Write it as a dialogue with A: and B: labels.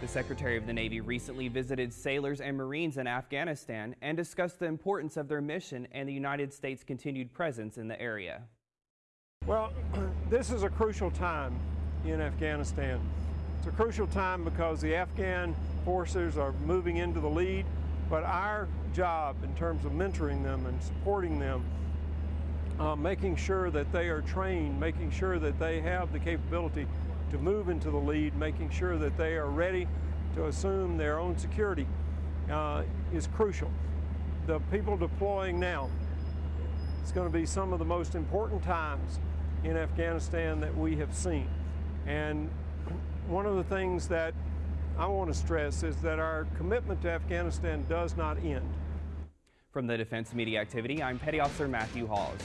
A: The Secretary of the Navy recently visited sailors and Marines in Afghanistan and discussed the importance of their mission and the United States' continued presence in the area.
B: Well, this is a crucial time in Afghanistan. It's a crucial time because the Afghan forces are moving into the lead, but our job in terms of mentoring them and supporting them, uh, making sure that they are trained, making sure that they have the capability to move into the lead, making sure that they are ready to assume their own security uh, is crucial. The people deploying now, it's going to be some of the most important times in Afghanistan that we have seen. And one of the things that I want to stress is that our commitment to Afghanistan does not end.
A: From the Defense Media Activity, I'm Petty Officer Matthew Hawes.